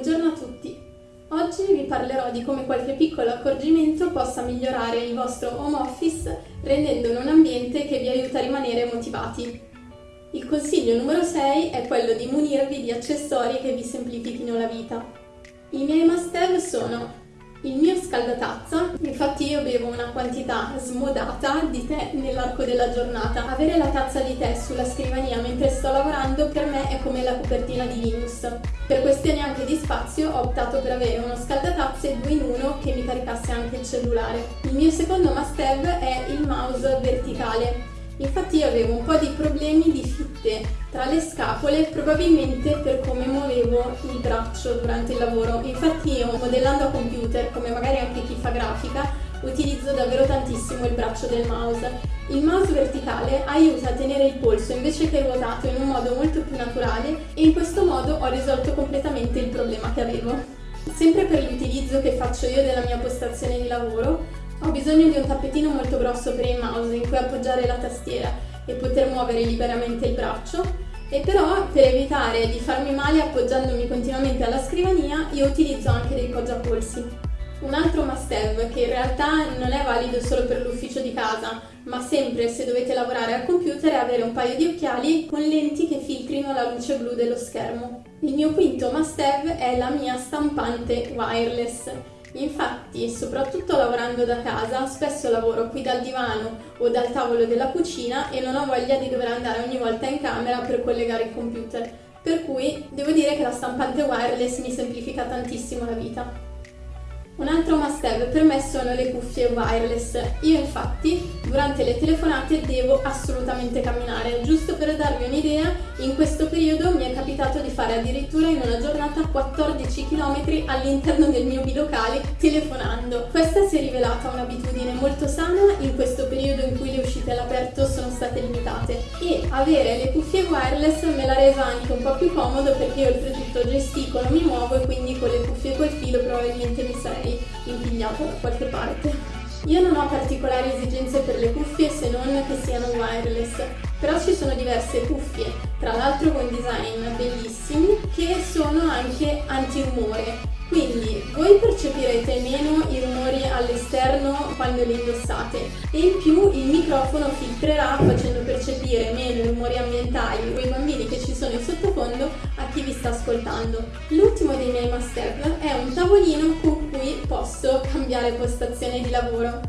Buongiorno a tutti! Oggi vi parlerò di come qualche piccolo accorgimento possa migliorare il vostro home office rendendolo un ambiente che vi aiuta a rimanere motivati. Il consiglio numero 6 è quello di munirvi di accessori che vi semplifichino la vita. I miei must have sono il mio scaldatazza, infatti io bevo una quantità smodata di tè nell'arco della giornata. Avere la tazza di tè sulla scrivania mentre sto lavorando per me è come la copertina di Linus. Per questioni anche di spazio ho optato per avere uno scaldatazze 2 in 1 che mi caricasse anche il cellulare. Il mio secondo must have è il mouse verticale. Infatti io avevo un po' di problemi di fitte tra le scapole probabilmente per come muovevo il braccio durante il lavoro. Infatti io modellando a computer, come magari anche chi fa grafica, utilizzo davvero tantissimo il braccio del mouse. Il mouse verticale aiuta a tenere il polso invece che ruotato in un modo molto più naturale e in questo modo ho risolto completamente il problema che avevo. Sempre per l'utilizzo che faccio io della mia postazione di lavoro, ho bisogno di un tappetino molto grosso per il mouse in cui appoggiare la tastiera e poter muovere liberamente il braccio e però per evitare di farmi male appoggiandomi continuamente alla scrivania io utilizzo anche dei poggiapolsi. Un altro must have che in realtà non è valido solo per l'ufficio di casa, ma sempre se dovete lavorare al computer è avere un paio di occhiali con lenti che filtrino la luce blu dello schermo. Il mio quinto must have è la mia stampante wireless Infatti, soprattutto lavorando da casa, spesso lavoro qui dal divano o dal tavolo della cucina e non ho voglia di dover andare ogni volta in camera per collegare il computer. Per cui devo dire che la stampante wireless mi semplifica tantissimo la vita. Un altro must have per me sono le cuffie wireless. Io infatti durante le telefonate devo assolutamente camminare. Giusto per darvi un'idea, in questo periodo mi è capitato di fare addirittura in una giornata 14 km all'interno del mio bilocale telefonando. Questa si è rivelata un'abitudine molto sana in questo periodo in cui le uscite all'aperto sono state limitate e avere le cuffie wireless me l'ha resa anche un po' più comodo perché io oltretutto gesticolo, mi muovo e quindi con le cuffie col filo probabilmente mi sarei impigliato da qualche parte. Io non ho particolari esigenze per le cuffie se non che siano wireless, però ci sono diverse cuffie, tra l'altro con design bellissimi, che sono anche anti-rumore. Quindi voi percepirete meno i rumori all'esterno quando le indossate e in più il microfono filtrerà facendo percepire meno i rumori ambientali o i bambini che ci sono in sottofondo a chi vi sta ascoltando. L'ultimo dei miei must è un tavolino cui posso cambiare postazione di lavoro.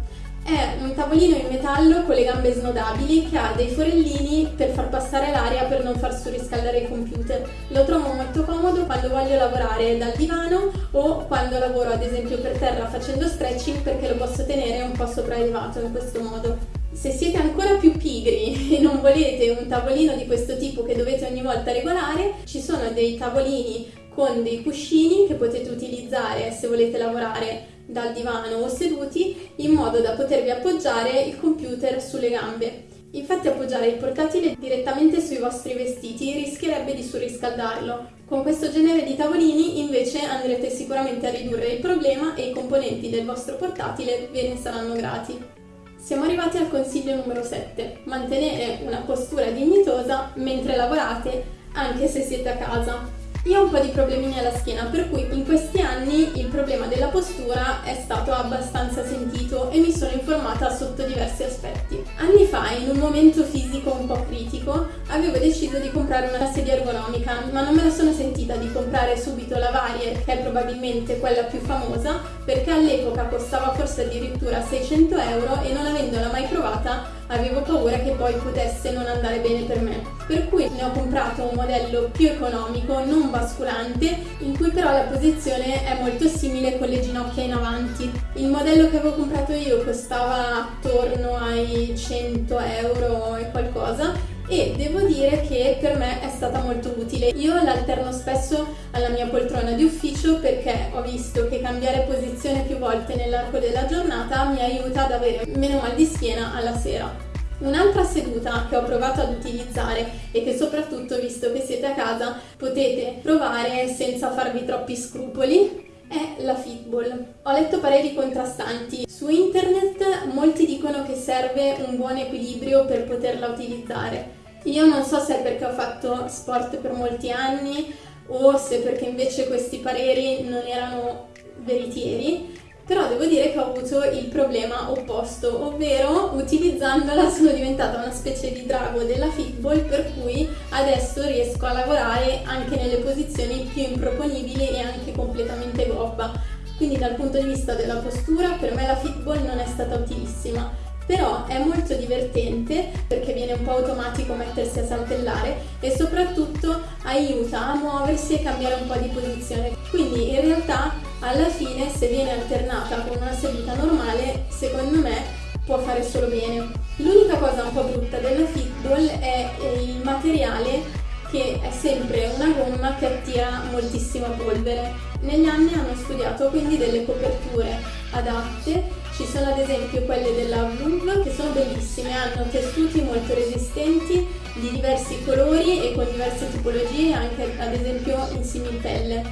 È un tavolino in metallo con le gambe snodabili che ha dei forellini per far passare l'aria per non far surriscaldare il computer. Lo trovo molto comodo quando voglio lavorare dal divano o quando lavoro ad esempio per terra facendo stretching perché lo posso tenere un po' sopraelevato in questo modo. Se siete ancora più pigri e non volete un tavolino di questo tipo che dovete ogni volta regolare, ci sono dei tavolini con dei cuscini che potete utilizzare se volete lavorare dal divano o seduti in modo da potervi appoggiare il computer sulle gambe. Infatti appoggiare il portatile direttamente sui vostri vestiti rischierebbe di surriscaldarlo. Con questo genere di tavolini invece andrete sicuramente a ridurre il problema e i componenti del vostro portatile ve ne saranno grati. Siamo arrivati al consiglio numero 7, mantenere una postura dignitosa mentre lavorate anche se siete a casa. Io ho un po' di problemini alla schiena, per cui in questi anni il problema della postura è stato abbastanza sentito e mi sono informata sotto diversi aspetti. Anni fa, in un momento fisico un po' critico, avevo deciso di comprare una sedia ergonomica, ma non me la sono sentita di comprare subito la Varier, che è probabilmente quella più famosa, perché all'epoca costava forse addirittura 600 euro e non avendola mai provata avevo paura che poi potesse non andare bene per me. Per cui ne ho comprato un modello più economico, non basculante, in cui però la posizione è molto simile con le ginocchia in avanti. Il modello che avevo comprato io costava attorno ai 100 euro e qualcosa e devo dire che per me è stata molto utile. Io l'alterno spesso alla mia poltrona di ufficio perché ho visto che cambiare posizione più volte nell'arco della giornata mi aiuta ad avere meno mal di schiena alla sera. Un'altra seduta che ho provato ad utilizzare e che soprattutto, visto che siete a casa, potete provare senza farvi troppi scrupoli è la Fitball. Ho letto pareri contrastanti. Su internet molti dicono che serve un buon equilibrio per poterla utilizzare. Io non so se è perché ho fatto sport per molti anni o se perché invece questi pareri non erano veritieri, però devo dire che ho avuto il problema opposto, ovvero utilizzandola sono diventata una specie di drago della fitball per cui adesso riesco a lavorare anche nelle posizioni più improponibili e anche completamente gobba. Quindi dal punto di vista della postura per me la fitball non è stata utilissima però è molto divertente perché viene un po' automatico mettersi a saltellare e soprattutto aiuta a muoversi e cambiare un po' di posizione. Quindi in realtà alla fine se viene alternata con una seduta normale, secondo me può fare solo bene. L'unica cosa un po' brutta della fitball è il materiale che è sempre una gomma che attira moltissima polvere. Negli anni hanno studiato quindi delle coperture adatte ci sono ad esempio quelle della Vluv che sono bellissime, hanno tessuti molto resistenti di diversi colori e con diverse tipologie anche ad esempio in similpelle.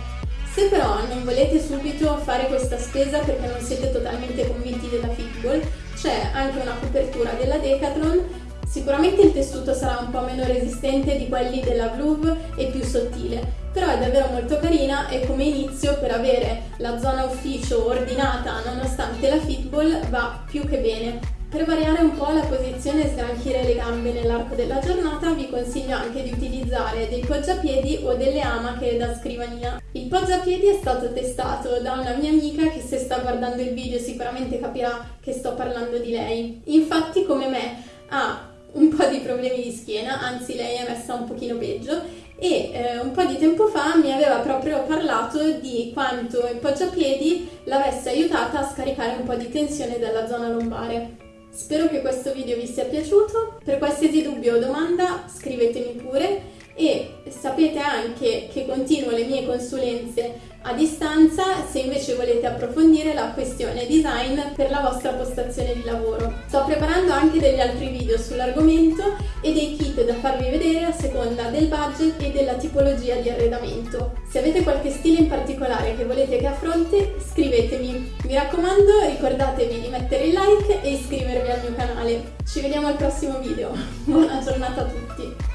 Se però non volete subito fare questa spesa perché non siete totalmente convinti della Fitball, c'è anche una copertura della Decathlon Sicuramente il tessuto sarà un po' meno resistente di quelli della Vluv e più sottile, però è davvero molto carina e come inizio per avere la zona ufficio ordinata nonostante la fitball va più che bene. Per variare un po' la posizione e sgranchire le gambe nell'arco della giornata vi consiglio anche di utilizzare dei poggiapiedi o delle amache da scrivania. Il poggiapiedi è stato testato da una mia amica che se sta guardando il video sicuramente capirà che sto parlando di lei. Infatti come me ha un po' di problemi di schiena, anzi lei è messa un pochino peggio e eh, un po' di tempo fa mi aveva proprio parlato di quanto il poggiapiedi l'avesse aiutata a scaricare un po' di tensione dalla zona lombare. Spero che questo video vi sia piaciuto, per qualsiasi dubbio o domanda scrivetemi pure e sapete anche che continuo le mie consulenze a distanza se invece volete approfondire la questione design per la vostra postazione di lavoro. Sto preparando anche degli altri video sull'argomento e dei kit da farvi vedere a seconda del budget e della tipologia di arredamento. Se avete qualche stile in particolare che volete che affronti, scrivetemi. Mi raccomando, ricordatevi di mettere il like e iscrivervi al mio canale. Ci vediamo al prossimo video. Buona giornata a tutti!